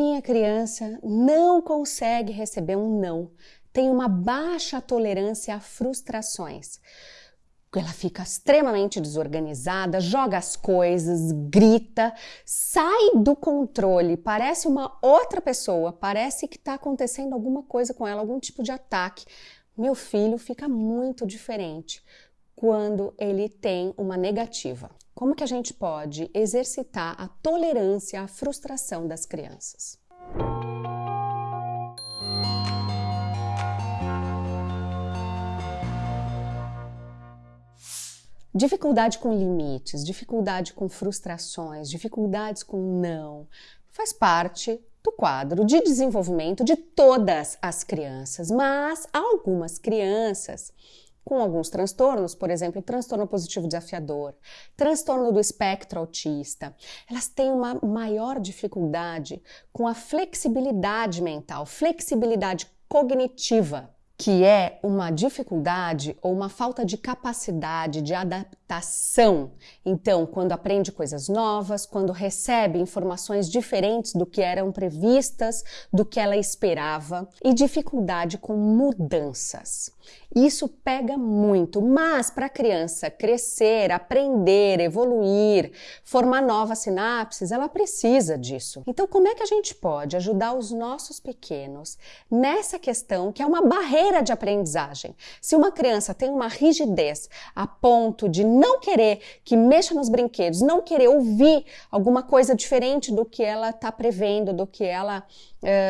minha criança não consegue receber um não, tem uma baixa tolerância a frustrações. Ela fica extremamente desorganizada, joga as coisas, grita, sai do controle, parece uma outra pessoa, parece que está acontecendo alguma coisa com ela, algum tipo de ataque. Meu filho fica muito diferente quando ele tem uma negativa. Como que a gente pode exercitar a tolerância à frustração das crianças? Dificuldade com limites, dificuldade com frustrações, dificuldades com não, faz parte do quadro de desenvolvimento de todas as crianças, mas algumas crianças com alguns transtornos, por exemplo, transtorno positivo desafiador, transtorno do espectro autista, elas têm uma maior dificuldade com a flexibilidade mental, flexibilidade cognitiva que é uma dificuldade ou uma falta de capacidade de adaptação. Então, quando aprende coisas novas, quando recebe informações diferentes do que eram previstas, do que ela esperava, e dificuldade com mudanças. Isso pega muito, mas para a criança crescer, aprender, evoluir, formar novas sinapses, ela precisa disso. Então, como é que a gente pode ajudar os nossos pequenos nessa questão que é uma barreira de aprendizagem? Se uma criança tem uma rigidez a ponto de não querer que mexa nos brinquedos, não querer ouvir alguma coisa diferente do que ela está prevendo, do que ela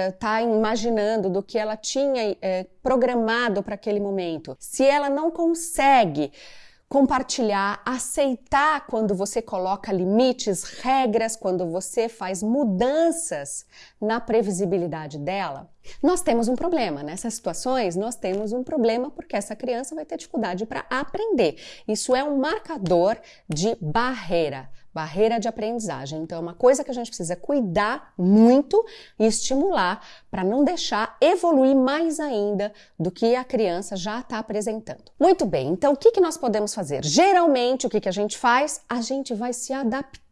está uh, imaginando, do que ela tinha uh, programado para aquele momento, se ela não consegue compartilhar, aceitar quando você coloca limites, regras, quando você faz mudanças na previsibilidade dela, nós temos um problema. Nessas situações, nós temos um problema porque essa criança vai ter dificuldade para aprender. Isso é um marcador de barreira barreira de aprendizagem. Então, é uma coisa que a gente precisa cuidar muito e estimular para não deixar evoluir mais ainda do que a criança já está apresentando. Muito bem, então o que, que nós podemos fazer? Geralmente, o que, que a gente faz? A gente vai se adaptar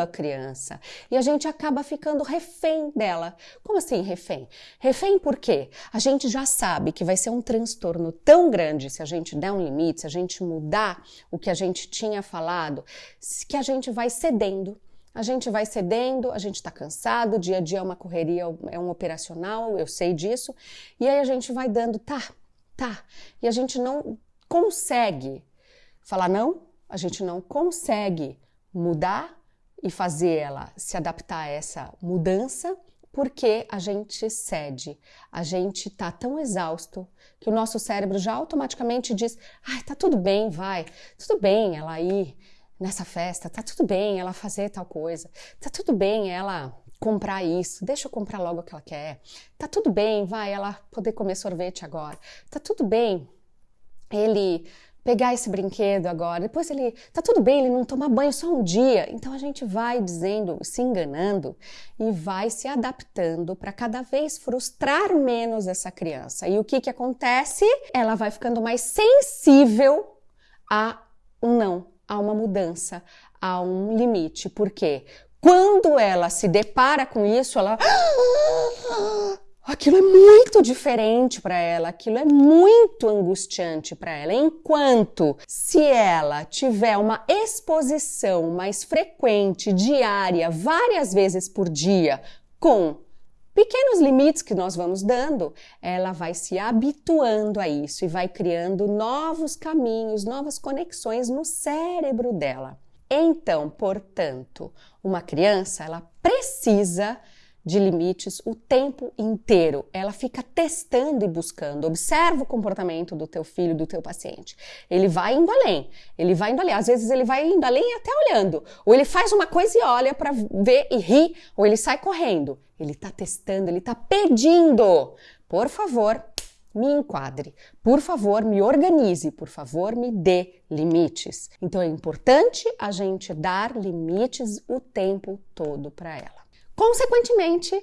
a criança e a gente acaba ficando refém dela. Como assim refém? Refém por quê? A gente já sabe que vai ser um transtorno tão grande se a gente der um limite, se a gente mudar o que a gente tinha falado, que a gente vai cedendo. A gente vai cedendo, a gente está cansado, dia a dia é uma correria, é um operacional, eu sei disso, e aí a gente vai dando, tá, tá, e a gente não consegue falar não, a gente não consegue mudar e fazer ela se adaptar a essa mudança, porque a gente cede, a gente tá tão exausto que o nosso cérebro já automaticamente diz: ai, tá tudo bem, vai, tudo bem ela ir nessa festa, tá tudo bem ela fazer tal coisa, tá tudo bem ela comprar isso, deixa eu comprar logo o que ela quer, tá tudo bem, vai ela poder comer sorvete agora, tá tudo bem ele pegar esse brinquedo agora. Depois ele tá tudo bem, ele não toma banho só um dia. Então a gente vai dizendo, se enganando e vai se adaptando para cada vez frustrar menos essa criança. E o que que acontece? Ela vai ficando mais sensível a um não, a uma mudança, a um limite. Por quê? Quando ela se depara com isso, ela aquilo é muito diferente para ela, aquilo é muito angustiante para ela. Enquanto se ela tiver uma exposição mais frequente, diária, várias vezes por dia, com pequenos limites que nós vamos dando, ela vai se habituando a isso e vai criando novos caminhos, novas conexões no cérebro dela. Então, portanto, uma criança, ela precisa de limites o tempo inteiro. Ela fica testando e buscando. Observa o comportamento do teu filho, do teu paciente. Ele vai indo além. Ele vai indo além. Às vezes ele vai indo além até olhando. Ou ele faz uma coisa e olha para ver e ri, ou ele sai correndo. Ele está testando, ele está pedindo. Por favor, me enquadre. Por favor, me organize. Por favor, me dê limites. Então é importante a gente dar limites o tempo todo para ela. Consequentemente,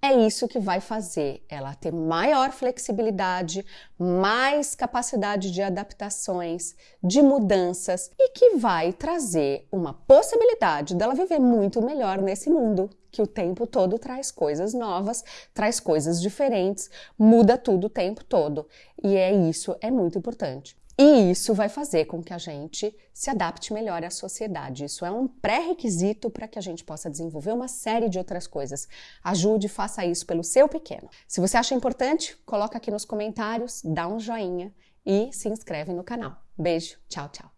é isso que vai fazer ela ter maior flexibilidade, mais capacidade de adaptações, de mudanças e que vai trazer uma possibilidade dela viver muito melhor nesse mundo que o tempo todo traz coisas novas, traz coisas diferentes, muda tudo o tempo todo. E é isso, é muito importante. E isso vai fazer com que a gente se adapte melhor à sociedade. Isso é um pré-requisito para que a gente possa desenvolver uma série de outras coisas. Ajude, faça isso pelo seu pequeno. Se você acha importante, coloca aqui nos comentários, dá um joinha e se inscreve no canal. Beijo, tchau, tchau.